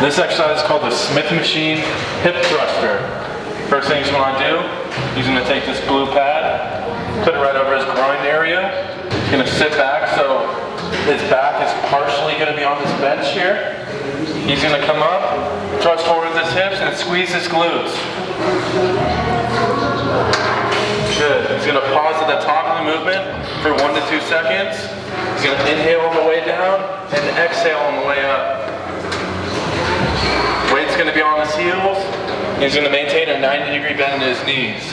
This exercise is called the Smith machine hip thruster. First thing he's gonna do, he's gonna take this blue pad, put it right over his groin area. He's gonna sit back so his back is partially gonna be on this bench here. He's gonna come up, thrust forward with his hips and squeeze his glutes. Good. He's gonna pause at the top of the movement for one to two seconds. He's gonna inhale on the way down and exhale on the way up. He's going to maintain a 90 degree bend in his knees.